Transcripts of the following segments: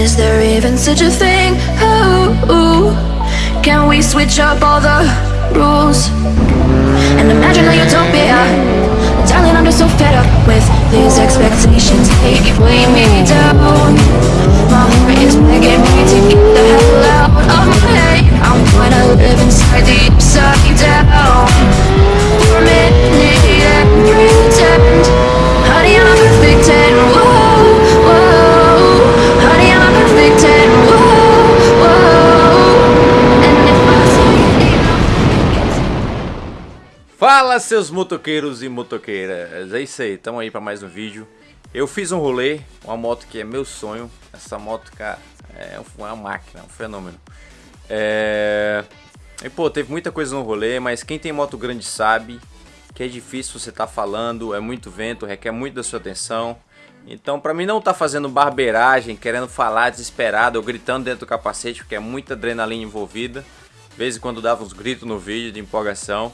Is there even such a thing? Can we switch up all the rules and imagine a utopia? Darling, I'm just so fed up with these expectations. They keep weighing me down. My heart is begging me to get the hell out of my head. I'm gonna live inside the upside down for a Fala seus motoqueiros e motoqueiras, é isso aí, tamo aí pra mais um vídeo. Eu fiz um rolê, uma moto que é meu sonho. Essa moto, cara, é uma máquina, um fenômeno. É... E pô, teve muita coisa no rolê, mas quem tem moto grande sabe Que é difícil você tá falando, é muito vento, requer muito da sua atenção. Então pra mim não tá fazendo barbeiragem, querendo falar desesperado Ou gritando dentro do capacete, porque é muita adrenalina envolvida. De vez em quando dava uns gritos no vídeo de empolgação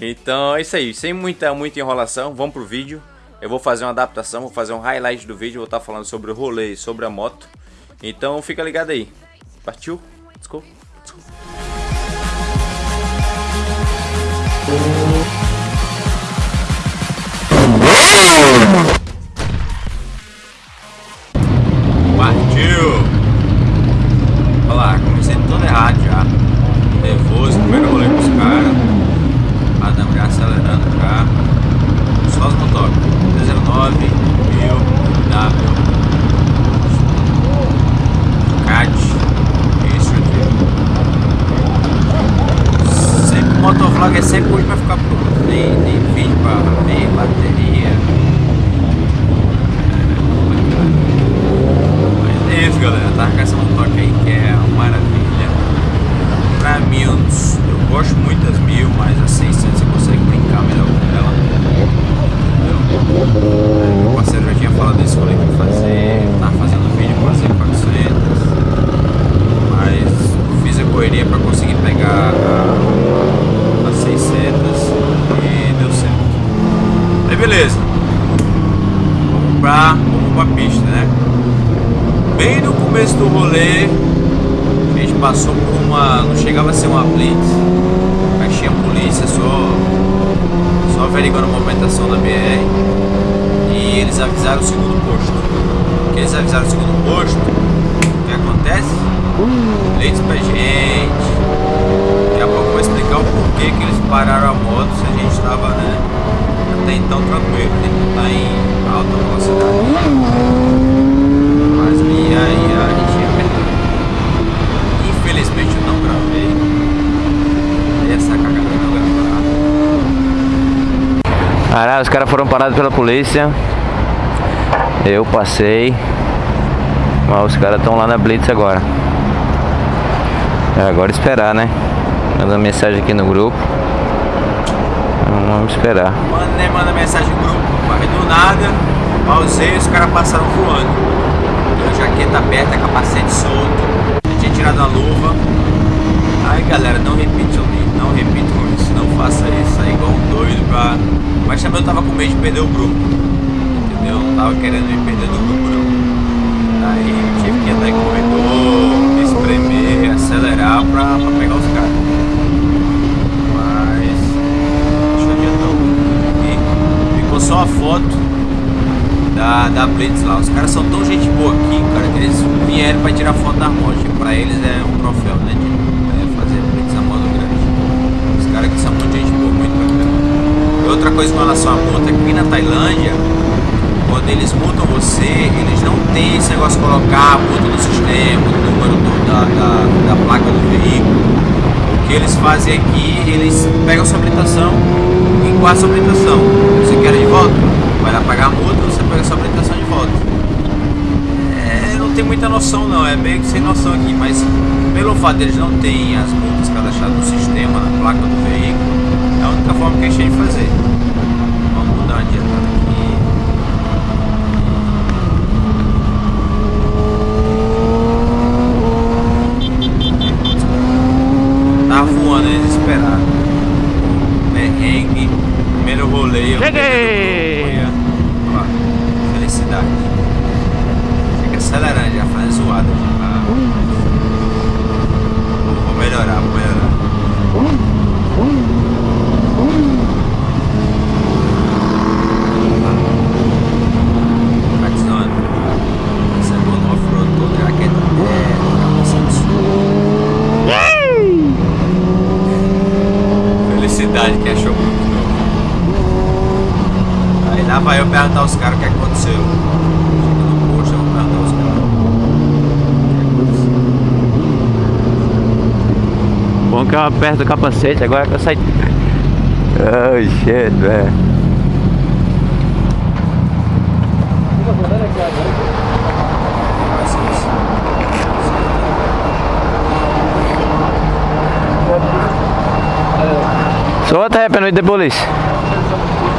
então é isso aí, sem muita, muita enrolação, vamos pro vídeo. Eu vou fazer uma adaptação, vou fazer um highlight do vídeo, vou estar falando sobre o rolê e sobre a moto. Então fica ligado aí. Partiu? Go. Partiu! Olha lá, comecei todo errado já. Nervoso, primeiro rolê com os caras. Adam já acelerando já. Só os motores. 19, 1000, W. CAT. Isso aqui. Sempre é sempre hoje pra ficar pronto. Tem, tem vídeo pra ver, bateria. Mas é isso galera, tá com essa motoca aí que é uma maravilha. Pra mim, eu, eu gosto muito das mil, mas a 600 você consegue brincar melhor com ela. Entendeu? Meu parceiro já tinha falado desse rolê que eu ia fazer, tava fazendo vídeo com a 400, mas eu fiz a correria pra conseguir pegar a, a 600 e deu certo. Aí beleza, vamos pra, vamos pra pista, né? Bem no começo do rolê, a gente passou por uma. não chegava a ser uma blitz, mas tinha polícia só. só averiguando a movimentação da BR. E eles avisaram o segundo posto. Que eles avisaram o segundo posto, o que acontece? Blitz pra gente. Daqui a pouco eu vou explicar o porquê que eles pararam a moto se a gente estava, né? Até então tranquilo, não tá em alta velocidade. Mas e aí a gente ia perder. Infelizmente eu não gravei. Essa cagada eu não gravar. Caralho, os caras foram parados pela polícia. Eu passei. Mas os caras estão lá na Blitz agora. É agora esperar, né? Mandando mensagem aqui no grupo. Então, Vamos esperar. Manda, né, manda mensagem no grupo. Mas do nada, pausei os caras passaram voando. Jaqueta aberta, capacete solto. Eu tinha tirado a luva. Aí galera, não repitam não repitam isso, não faça isso aí igual um doido pra. Mas também eu tava com medo de perder o grupo. Entendeu? Não tava querendo me perder do grupo não. Aí eu tive que andar em corredor, me espremer, acelerar pra, pra pegar os caras. Só a foto da, da Blitz lá. Os caras são tão gente boa aqui, cara, que eles vieram pra tirar foto da moto. Pra eles é um troféu, né? De é, fazer Blitz a moto grande. Os caras aqui são muito gente boa, muito bacana. E outra coisa com relação à multa, aqui na Tailândia, quando eles multam você, eles não tem esse negócio de colocar a multa no sistema, o número do- da, da, da placa do veículo. O que eles fazem aqui, eles pegam sua habilitação e guardam sua habilitação. Você quer de volta? Vai lá pagar a multa, você pega sua habilitação de volta. É, não tem muita noção não, é meio que sem noção aqui, mas pelo fato deles não terem as multas cadastradas no sistema, na placa do veículo, única forma que a tem de fazer. Vamos dar uma adiantada aqui. Tava voando aí desesperado. Perrengue, primeiro rolê. eu Cheguei! perdi do grupo, olha lá, Felicidade. Chega acelerando já, fazendo zoada. ficava perto do capacete, agora que eu saí. Oh shit, velho. So what happened with the police?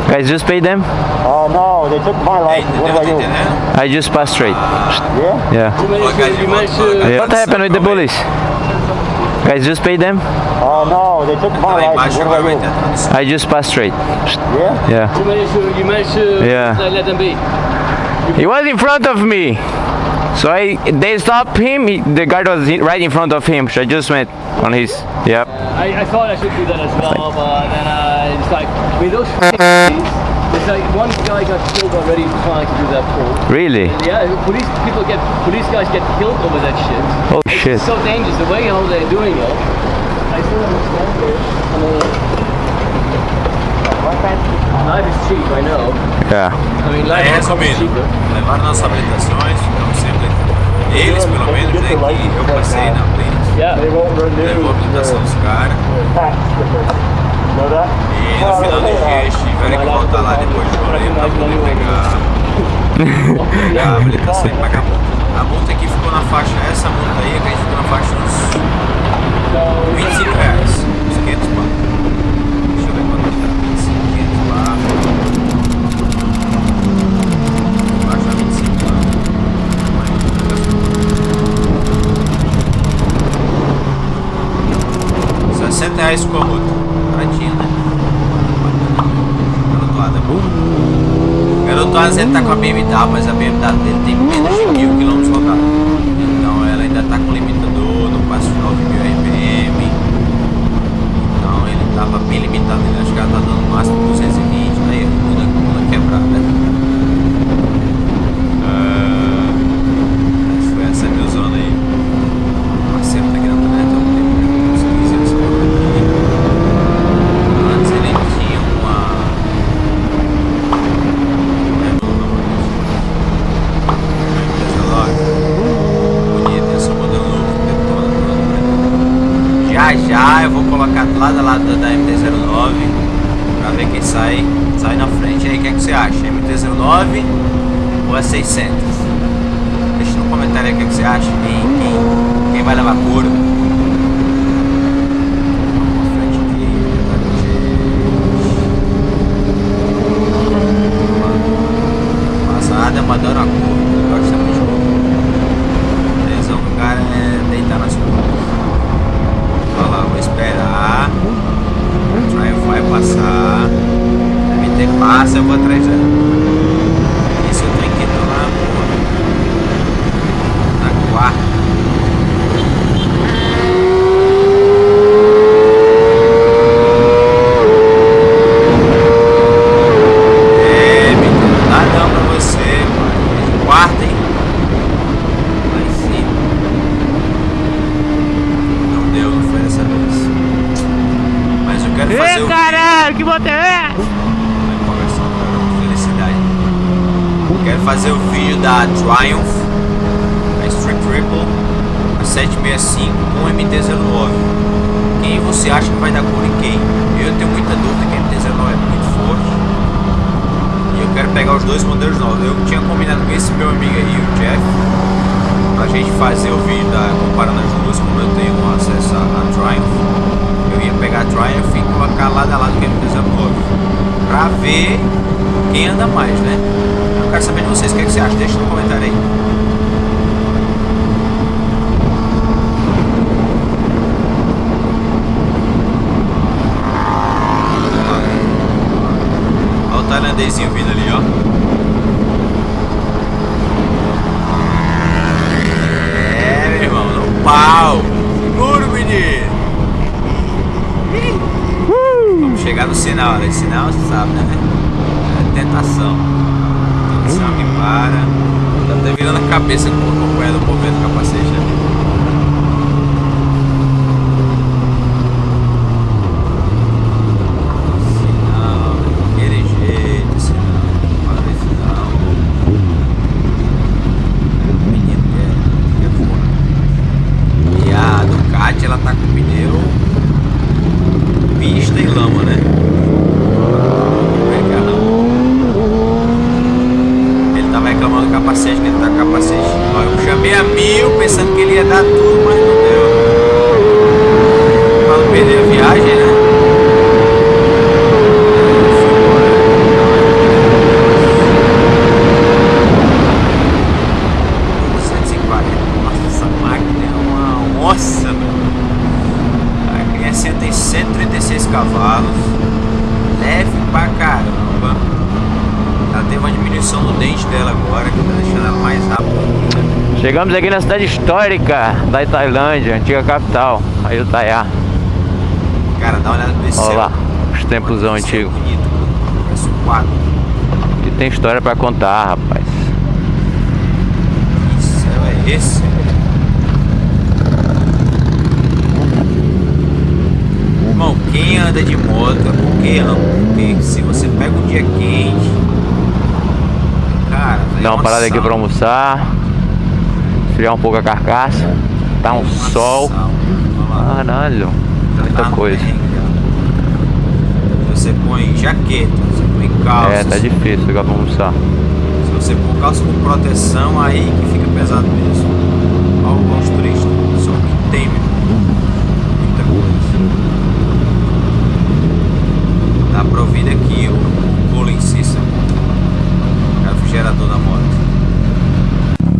Guys, just pay them? Oh no, they took my Ei, license. What entendeu? do I do? entendendo? I just passed straight. Yeah? Yeah. Colocar What happened with the police? Guys, just pay them? Oh no, they took my embaixo license. What do ter I a. I just passed straight. Yeah? Yeah. You managed to, you managed to Yeah. let them be. He was in front of me. So I they stopped him. He, the guard was right in front of him. So I just went on his. Yep. I, I thought I should do that as well, but then uh, it's like, with those f***ing it's like one guy got killed already trying to do that pull. Really? Yeah, police people get, police guys get killed over that shit. Oh It's shit. so dangerous, the way how they're doing it. I still understand it. I mean, uh, life is cheap, I know. Yeah. I mean, Aí, life eh, is resumindo, cheaper. levaram nossas habilitações, ficamos sempre. Eles, pelo menos, né, que eu passei na frente, Yeah. They won't renew levou a habilitação dos caras. E no final do dia eles tiveram que voltar lá depois de rolê pra poder pegar, a habilitação e pagar a multa. A multa aqui ficou na faixa, essa multa aí, que a gente ficou na faixa uns 25 reais, uns 500 pá. Deixa eu ver quanto tá, 25, 500 pá. Baixa 25 pá. Vai, 60 reais ficou a multa. Baratinho, né? Garotoada bom. Garotoada ele tá com a BMW, mas a BMW dele tem menos de mil quilômetros rodados. Então ela ainda tá com limitador, não passa de 9 mil RPM. Então ele tava bem limitado, ele acho que ela tá dando no máximo 220, aí toda, toda quebrada. Ah, mas foi essa minha zona aí. O parceiro tá querendo né? Então tem uns 15 anos aqui. Antes ele tinha uma. É, uma empresa bonita, esse modelo novo, detona, detona. Já já eu vou colocar lado a lado da MT-09 pra ver quem sai, sai na frente. E aí, o que, é que você acha? MT-09 ou a 600? Deixa no comentário aí o que, é que você acha. Quem, quem, quem vai levar couro? Vamos pra frente aqui, Passada, mandando a curva. Eu gosto muito de curva. A tesão do cara é deitar nas curvas. Olha lá, vou esperar. O Triumph vai passar. A MT passa, eu vou atrás dela. Isso eu tô inquieto lá, porra. Na quarta. É, menino, não dá não pra você, pai. De quarta, hein? Lá em cima. Não deu, não foi dessa vez. Mas eu quero fazer o caralho, que bota é? Vai conversando, cara, felicidade. Eu quero fazer o vídeo da Triumph, a Street Triple, a 765 com o MT-09. Quem você acha que vai dar cor em quem? Eu tenho muita dúvida que o MT-09 é muito forte. E eu quero pegar os dois modelos novos. Eu tinha combinado com esse meu amigo aí, o Jeff, pra gente fazer o vídeo da, comparando as duas, como eu tenho acesso à Triumph. Eu ia pegar a Triumph e colocar lado a lado com o MT-09 pra ver quem anda mais, né? Eu quero saber de vocês, o que, é que você acha? Deixa no comentário aí. Olha o tailandesinho vindo ali, ó. É, meu irmão, no pau. Seguro, menino. Vamos chegar no sinal, né? Sinal, você sabe, né? É tentação. Tá até virando a cabeça com o do movimento do capacete, né? Sinal, daquele jeito, sinal. Para esse sinal. Menino que é, que é foda. E a Ducati, ela tá com pneu pensando que ele ia dar tudo, mas não deu. Pra não perder a viagem, né? Foi embora. Nossa, 140. Nossa, essa máquina é uma onça, meu. A criança tem 136 cavalos. Leve pra caramba. Ela teve uma diminuição no dente dela agora, que tá deixando ela mais rápida ainda. Chegamos aqui na cidade histórica da Tailândia, antiga capital, Ayutthaya. Cara, dá uma olhada nesse Olha lá, os temposão Olha que céu antigo. bonito, cara. Parece um quadro. Que tem história pra contar, rapaz. Que céu é esse? Irmão, quem anda de moto é porque ama. Porque se você pega um dia quente. Cara, é Dá uma parada aqui pra almoçar. Esfriar um pouco a carcaça. Tá um sol. Caralho, muita coisa. Você põe jaqueta, você põe calça. É, tá difícil agora pra almoçar. Se você pôr calça com proteção, aí que fica pesado mesmo. Olha turistas, só que tem meu. muita coisa. Dá pra ouvir daqui o, o cooling system, o refrigerador da moto.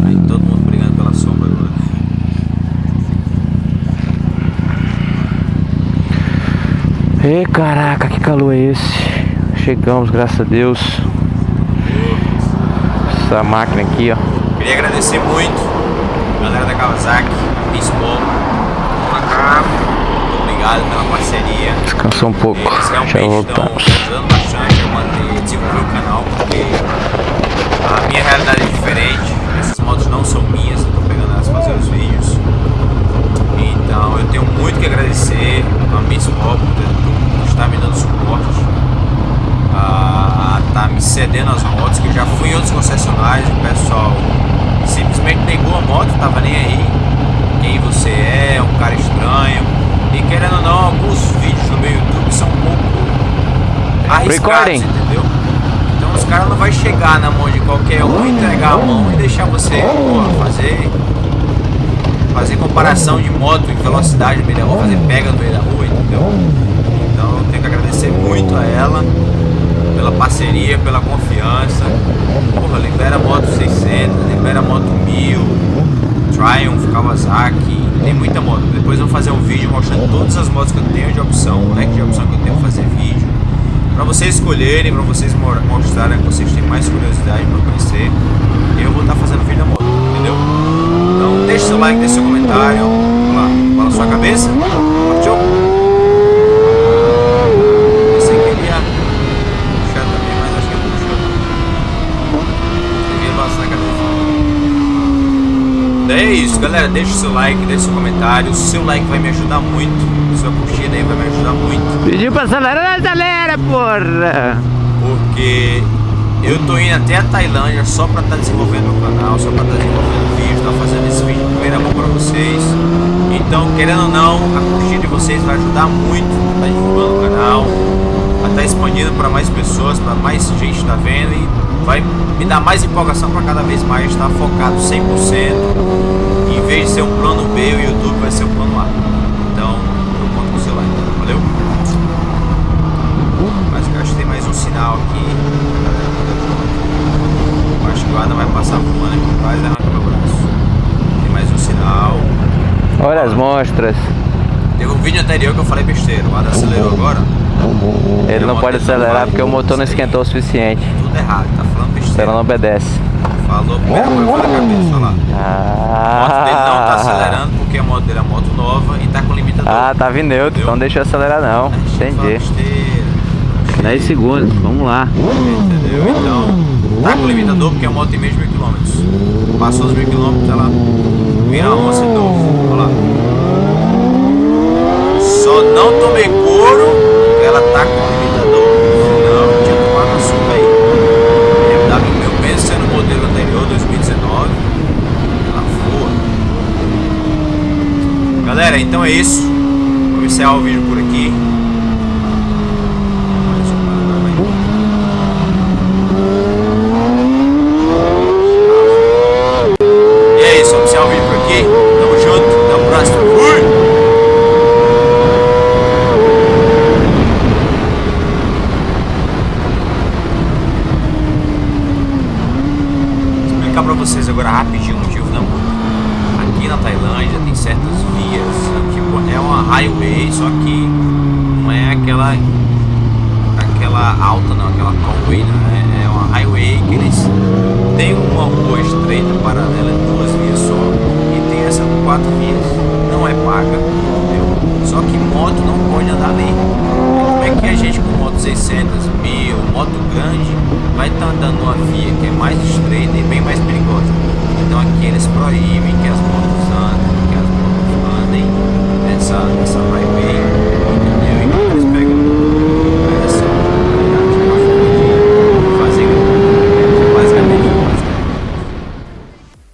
Aí todo mundo brigando pela sombra agora. Caraca, que calor é esse? Chegamos, graças a Deus. Essa máquina aqui, ó. Queria agradecer muito a galera da Kawasaki, Bispo, pra cá. Muito obrigado pela parceria. Descansou um pouco. Eles Já estão voltamos. ajudando bastante a manter, desenvolver o canal, porque a minha realidade é diferente. Essas motos não são minhas, eu tô pegando elas fazer os vídeos. Então eu tenho muito que agradecer a Miss Bob por estar me dando suporte, a estar me cedendo as motos, que eu já fui em outros concessionários, o pessoal simplesmente negou a moto, tava nem aí. Quem você é, um cara estranho. E querendo ou não, alguns vídeos no meu YouTube são um pouco arriscados, Recording. entendeu? Então os caras não vai chegar na mão de qualquer um, entregar a mão e deixar você pô, fazer fazer comparação de moto e velocidade no meio da rua, fazer pega no meio da rua, entendeu? Então eu tenho que agradecer muito a ela pela parceria, pela confiança. Porra, libera moto 600, libera moto 1000, Triumph, Kawasaki, tem muita moto. Depois eu vou fazer um vídeo mostrando todas as motos que eu tenho de opção, o leque de opção que eu tenho fazer vídeo. Pra vocês escolherem, pra vocês mo- mostrarem que vocês têm mais curiosidade pra conhecer. Eu vou estar fazendo vídeo da moto, entendeu? Então deixa seu like, deixa seu comentário. Vamos lá, bola sua cabeça. Partiu? Pensei que ele ia puxar também, mas acho que ele puxou. Devia balançar a cabeça. É isso, galera. Deixa o seu like, deixa o seu comentário. O seu like vai me ajudar muito. Sua curtida aí vai me ajudar muito. Pediu pra acelerar, acelera, porra! Porque eu tô indo até a Tailândia só pra estar desenvolvendo meu canal, só pra estar desenvolvendo vídeo, tá fazendo esse vídeo em primeira mão pra vocês. Então, querendo ou não, a curtida de vocês vai ajudar muito a tá divulgando o canal, a estar expandindo para mais pessoas, para mais gente tá vendo e vai me dar mais empolgação para cada vez mais estar focado 100%. Em vez de ser um plano B, o YouTube vai ser o plano A. Então, eu conto com o seu like. Valeu? Mas eu acho que tem mais um sinal aqui. Eu acho que o Adam vai passar voando aqui, quase arranca meu braço. Tem mais um sinal. Olha as monstras. Teve um vídeo anterior que eu falei besteira. O Adam acelerou agora. Ele não pode acelerar porque o motor não esquentou o suficiente. Tudo errado, tá falando Ela besteira. não obedece. Falou, primeira coisa foi na cabeça, olha lá. A moto dele não tá Ah, acelerando porque a moto dele é moto nova e tá com limitador. ah tava em neutro, então deixa eu acelerar não. Deixa eu Entendi. besteira. 10 segundos, vamos lá. Entendeu? Então, tá com limitador porque a moto tem menos de mil quilômetros. Passou os mil quilômetros, tá lá. Vira a onça de novo. Olha lá. Só não tomei couro ela tá com limitador. Senão, eu tinha tomado uma surra aí. BMW meu mesmo sendo o anterior, 2019. Ela voa. Galera, então é isso. Vou encerrar o vídeo por aqui. paralela de duas vias só e tem essa com quatro vias, não é paga, entendeu? Só que moto não pode andar ali. Como é que a gente com moto 600, mil, moto grande, vai estar tá andando numa via que é mais estreita e bem mais perigosa? Então aqui eles proíbem que as motos andem, que as motos andem nessa, nessa highway.